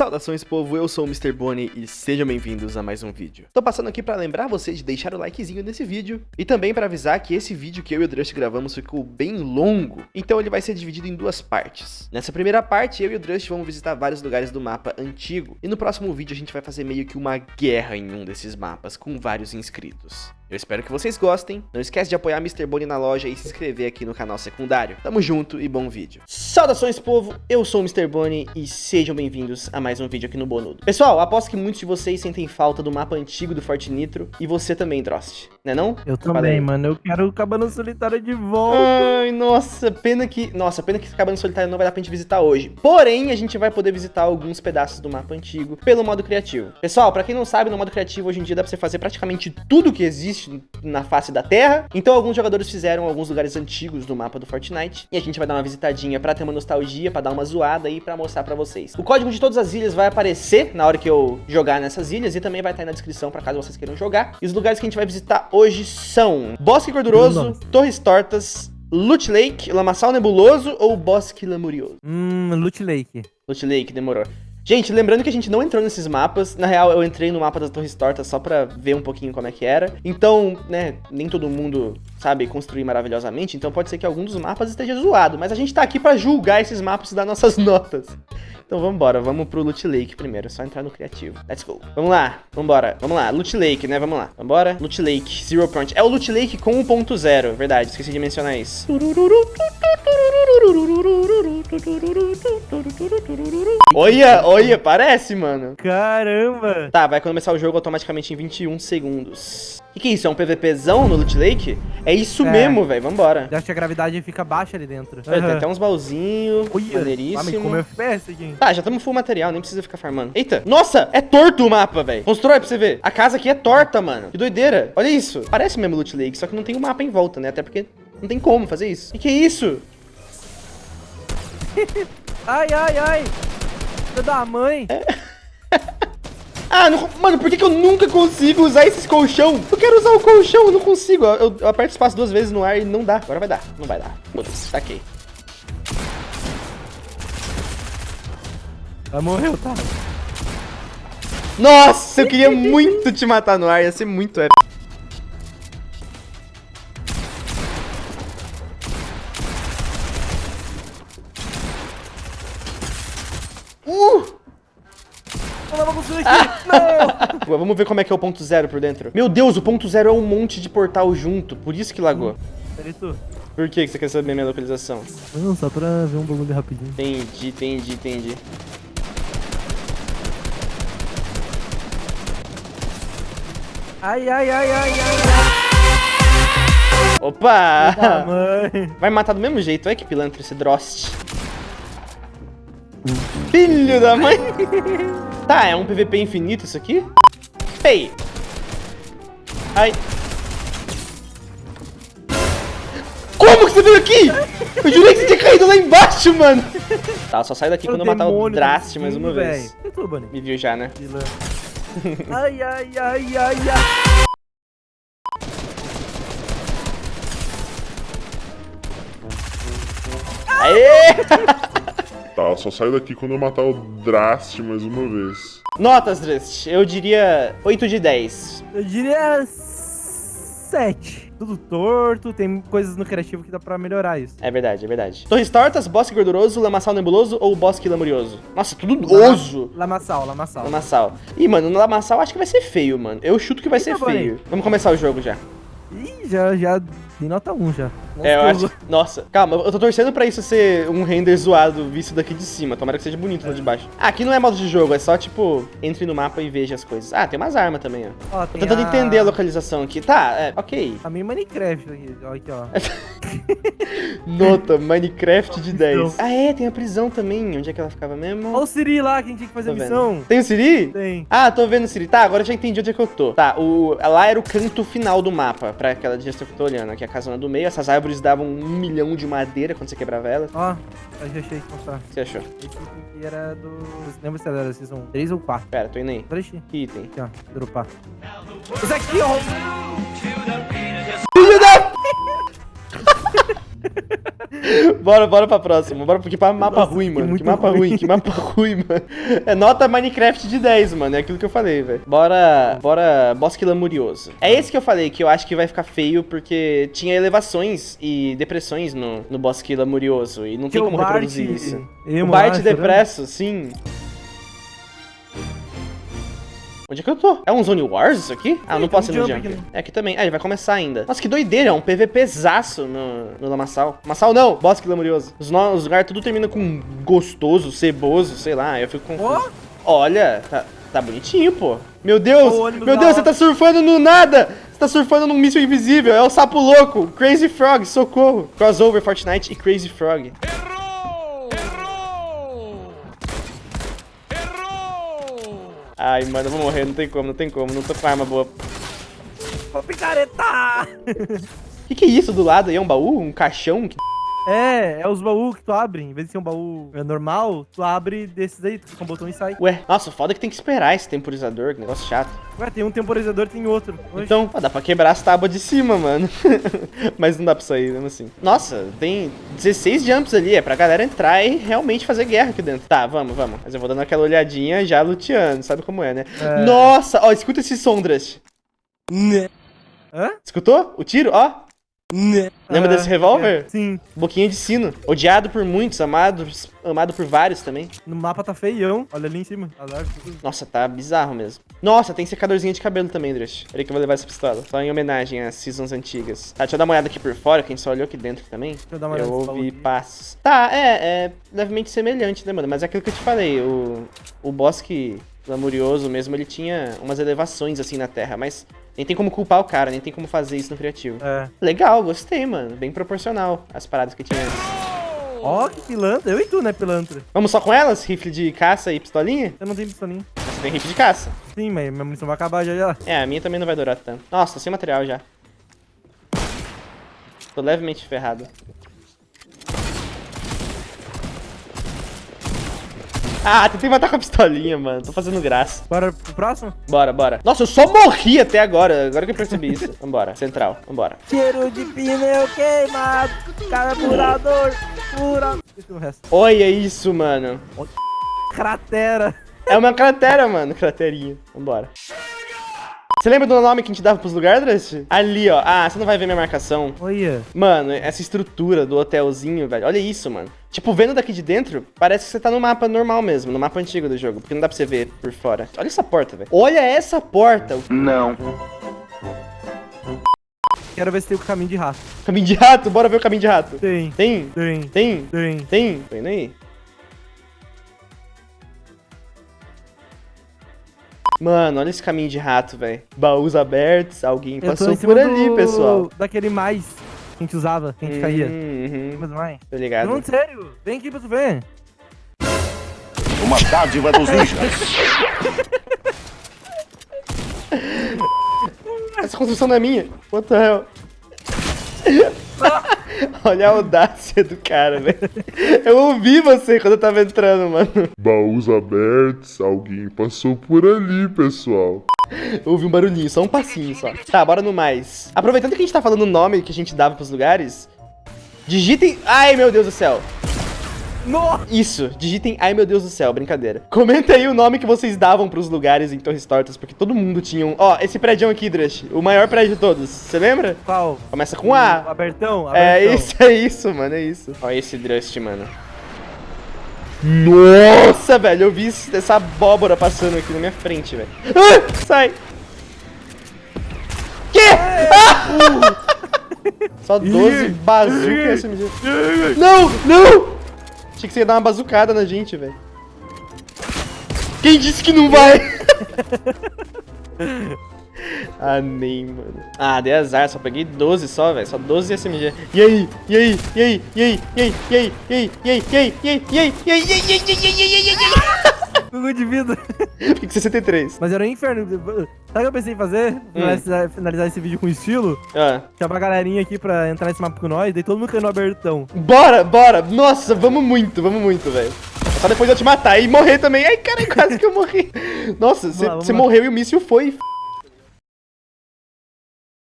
Saudações povo, eu sou o Mr. Bonnie e sejam bem-vindos a mais um vídeo. Tô passando aqui pra lembrar vocês de deixar o likezinho nesse vídeo e também pra avisar que esse vídeo que eu e o Drust gravamos ficou bem longo, então ele vai ser dividido em duas partes. Nessa primeira parte, eu e o Drust vamos visitar vários lugares do mapa antigo e no próximo vídeo a gente vai fazer meio que uma guerra em um desses mapas com vários inscritos. Eu espero que vocês gostem, não esquece de apoiar Mr. Bonnie na loja e se inscrever aqui no canal secundário. Tamo junto e bom vídeo. Saudações povo, eu sou o Mr. Bonnie e sejam bem-vindos a mais um vídeo aqui no Bonudo. Pessoal, aposto que muitos de vocês sentem falta do mapa antigo do Forte Nitro e você também, Drost, né não? Eu também, mano, eu quero o Cabana Solitária de volta. Ai, nossa, pena que... Nossa, pena que Cabana Solitária não vai dar pra gente visitar hoje. Porém, a gente vai poder visitar alguns pedaços do mapa antigo pelo modo criativo. Pessoal, pra quem não sabe, no modo criativo hoje em dia dá pra você fazer praticamente tudo que existe na face da Terra. Então alguns jogadores fizeram alguns lugares antigos do mapa do Fortnite. E a gente vai dar uma visitadinha pra ter uma nostalgia, pra dar uma zoada aí, pra mostrar pra vocês. O código de todas as ilhas vai aparecer na hora que eu jogar nessas ilhas. E também vai estar aí na descrição pra caso vocês queiram jogar. E os lugares que a gente vai visitar hoje são Bosque Gorduroso, Torres Tortas, Loot Lake, Lamaçal Nebuloso ou Bosque Lamurioso? Hum, Loot Lake. Loot Lake, demorou. Gente, lembrando que a gente não entrou nesses mapas. Na real, eu entrei no mapa das Torres Tortas só pra ver um pouquinho como é que era. Então, né, nem todo mundo sabe construir maravilhosamente. Então pode ser que algum dos mapas esteja zoado. Mas a gente tá aqui pra julgar esses mapas e dar nossas notas. Então vambora, vamos pro Loot Lake primeiro, é só entrar no criativo. Let's go. Vamos lá, vambora, vamos lá, Loot Lake, né, vamos lá. Vambora, Loot Lake, Zero Point. É o Loot Lake com 1.0, verdade, esqueci de mencionar isso. Olha, olha, parece, mano. Caramba. Tá, vai começar o jogo automaticamente em 21 segundos. O que, que é isso? É um PVPzão no Loot Lake? É isso É. mesmo, velho. Vambora. Eu acho que a gravidade fica baixa ali dentro. Olha, Tem até uns baúzinhos. Maneiríssimo. como FPS aqui. Tá, já estamos full material, nem precisa ficar farmando. Eita, nossa, é torto o mapa, velho. Constrói pra você ver. A casa aqui é torta, mano. Que doideira. Olha isso. Parece mesmo Loot Lake, só que não tem um mapa em volta, né? Até porque não tem como fazer isso. E que é isso? Ai, ai, ai. Filho da mãe. Ah, não- mano, por que, que eu nunca consigo usar esses colchão? Eu quero usar o colchão, eu não consigo. Eu, eu aperto espaço duas vezes no ar e não dá. Agora vai dar. Não vai dar. Foda-se, saquei. Ela morreu, tá? Nossa, eu queria muito te matar no ar. Ia ser muito épico. Aqui. Não. Vamos ver como é que é o ponto zero por dentro. Meu Deus, o ponto zero é um monte de portal junto. Por isso que lagou. Peraí, tu. Por que você quer saber minha localização? Não, só pra ver um bagulho rapidinho. Entendi, entendi, entendi. Ai, ai, ai, ai, ai. Opa! Ah, mãe. Vai matar do mesmo jeito. Olha que pilantra esse Drost. Filho da mãe! Tá, é um PVP infinito isso aqui? Ei! Ai. Como que você veio aqui? Eu jurei que você tinha caído lá embaixo, mano! Tá, só sai daqui quando eu matar o demônio Drast do mais uma vez. Bunny? Me viu já, né? Ai, ai, ai, ai, ai. Aê! Tá, só saio daqui quando eu matar o Drast mais uma vez. Notas, Drast. Eu diria 8 de 10. Eu diria 7. Tudo torto, tem coisas no criativo que dá pra melhorar isso. É verdade, é verdade. Torres tortas, bosque gorduroso, lamaçal nebuloso ou bosque lamurioso? Nossa, tudo oso. Lamaçal, lamaçal. Lamaçal. Ih, mano, no lamaçal acho que vai ser feio, mano. Eu chuto que vai ser Eita, boy. feio. Vamos começar o jogo já. Ih, já, já dei nota 1 já. É, eu acho. Nossa, calma, eu tô torcendo pra isso ser um render zoado visto daqui de cima. Tomara que seja bonito lá de baixo. Ah, aqui não é modo de jogo, é só tipo, entre no mapa e veja as coisas. Ah, tem umas armas também, ó. Ó, Tô tem tentando a- entender a localização aqui. Tá, é, ok. A minha Minecraft aqui, ó, aqui, ó. Nota, Minecraft de 10. Prisão. Ah, é, tem a prisão também. Onde é que ela ficava mesmo? Olha o Siri lá, que a gente tinha que fazer Tô a vendo. missão. Tem o Siri? Tem. Ah, tô vendo, Siri. Tá, agora eu já entendi onde é que eu tô. Tá, o, lá era o canto final do mapa, pra aquela direção que eu tô olhando. Aqui é a casona do meio. Essas árvores davam um milhão de madeira quando você quebrava elas. Ó, eu já achei que mostrar. O você achou? Esse aqui era do... Lembra se era da Season 3 ou 4? Pera, tô indo aí. Peraí, aqui, Que item? ó, dropar. Esse aqui, ó. Bora, bora pra próxima. Bora, porque pra mapa Nossa, ruim, mano. Que mapa ruim. ruim. que mapa ruim, mano. É nota Minecraft de 10, mano. É aquilo que eu falei, velho. Bora, bora, Bosque Lamurioso. É esse que eu falei, que eu acho que vai ficar feio, porque tinha elevações e depressões no, no Bosque Lamurioso. E não tem Que o como Bart... reproduzir isso. O emo Bart chorando. depresso, sim. Onde é que eu tô? É um Zone Wars isso aqui? Ah, Sim, não posso um ir no jump aqui? É aqui também. Ah, ele vai começar ainda. Nossa, que doideira. É um PVPzaço no, no Lamaçal. Lamaçal não, Bosque Lamurioso. Os, no- os lugares tudo termina com gostoso, ceboso, sei lá. Eu fico confuso. Olha, tá, tá bonitinho, pô. Meu Deus, ônibus meu Deus, você tá surfando no nada. Você tá surfando num míssil invisível. É o sapo louco. Crazy Frog, socorro. Crossover Fortnite e Crazy Frog. Ai, mano, eu vou morrer, não tem como, não tem como, não tô com arma boa. Ô, picareta! Que que é isso do lado aí? É um baú? Um caixão? Que- É, é os baús que tu abre. Em vez de ser um baú normal, tu abre desses aí, tu clica um botão e sai. Ué, nossa, foda que tem que esperar esse temporizador, que negócio chato. Ué, tem um temporizador tem outro. Oxe. Então, ó, dá pra quebrar as tábuas de cima, mano. Mas não dá pra sair, mesmo assim. Nossa, tem 16 jumps ali, é pra galera entrar e realmente fazer guerra aqui dentro. Tá, vamos, vamos. Mas eu vou dando aquela olhadinha já luteando, sabe como é, né? É. Nossa, ó, escuta esse som, Drust. Hã? Escutou? O tiro, ó. Lembra Ah, desse revólver? é. Sim. Boquinha de sino. Odiado por muitos, amado, amado por vários também. No mapa tá feião. Olha ali em cima. Azar, tudo. Nossa, tá bizarro mesmo. Nossa, tem secadorzinho de cabelo também, Drush. Peraí que eu vou levar essa pistola. Só em homenagem às seasons antigas. Tá, deixa eu dar uma olhada aqui por fora, quem só olhou aqui dentro também. Deixa eu dar uma eu olhada baú ouvi passos. Tá, é, é levemente semelhante, né, mano? Mas é aquilo que eu te falei, o, o bosque lamurioso mesmo, ele tinha umas elevações assim na terra, mas nem tem como culpar o cara, nem tem como fazer isso no criativo. É. Legal, gostei, mano. Bem proporcional às paradas que tinha antes. Ó, que pilantra. Eu e tu, né, pilantra? Vamos só com elas? Rifle de caça e pistolinha? Eu não tenho pistolinha. Você tem rifle de caça. Sim, mas minha munição vai acabar já já. É, a minha também não vai durar tanto. Nossa, tô sem material já. Tô levemente ferrado. Ah, tentei matar com a pistolinha, mano. Tô fazendo graça. Bora pro próximo? Bora, bora. Nossa, eu só morri até agora. Agora que eu percebi isso. Vambora, central. Vambora. Cheiro de pneu queimado. Carburador. O resto. Olha isso, mano. Cratera. É uma cratera, mano. Craterinha. Vambora. Você lembra do nome que a gente dava pros lugares, Drust? Ali, ó. Ah, você não vai ver minha marcação. Olha. Mano, essa estrutura do hotelzinho, velho. Olha isso, mano. Tipo, vendo daqui de dentro, parece que você tá no mapa normal mesmo, no mapa antigo do jogo, porque não dá pra você ver por fora. Olha essa porta, velho. Olha essa porta. O Quero ver se tem o caminho de rato. caminho de rato, bora ver o caminho de rato. Tem. Tem? Tem. Tem? Tem. Tem? Tô indo aí. Mano, olha esse caminho de rato, velho. Baús abertos, alguém passou por ali, do- pessoal. Daquele mais que a gente usava, que a gente caía. Uhum, Mas mais. tô ligado. Não, sério. Vem aqui pra tu ver. Uma dádiva dos ninjas. Essa construção não é minha. What the hell? Olha a audácia do cara, velho. Eu ouvi você quando eu tava entrando, mano. Baús abertos, alguém passou por ali, pessoal. Eu ouvi um barulhinho, só um passinho só. Tá, bora no mais. Aproveitando que a gente tá falando o nome que a gente dava pros lugares, digitem... Ai, meu Deus do céu. Nossa! Isso, digitem ai meu Deus do céu, brincadeira. Comenta aí o nome que vocês davam pros lugares em Torres Tortas, porque todo mundo tinha um... Ó, esse prédio aqui, Drush, o maior prédio de todos, você lembra? Qual? Começa com A. Abertão? abertão. É isso, é isso, mano, é isso. Ó esse Drust, mano. Nossa! Velho, eu vi essa abóbora passando aqui na minha frente, velho. Ah, sai! Que? Ah! Só 12 bazuca SMG. Não, não! Achei que você ia dar uma bazucada na gente, velho. Quem disse que não vai? ah, nem, mano. Ah, dei azar, só peguei 12 só, velho. Só 12 SMG. E aí? E aí? E aí? E aí? E aí? E aí? E aí? E aí? E aí? E aí? E aí? E aí? E aí? E aí? E aí? E aí? E aí? Tudo de vida. Fica 63. Mas era um inferno. Sabe o que eu pensei em fazer? Hum. Finalizar, finalizar esse vídeo com estilo. Ah. Chamar a galerinha aqui pra entrar nesse mapa com nós. Daí todo mundo caindo no abertão. Bora, bora. Nossa, vamos muito, vamos muito, velho. Só depois eu te matar e morrer também. Ai, cara, quase que eu morri. Nossa, você morreu e o míssil foi.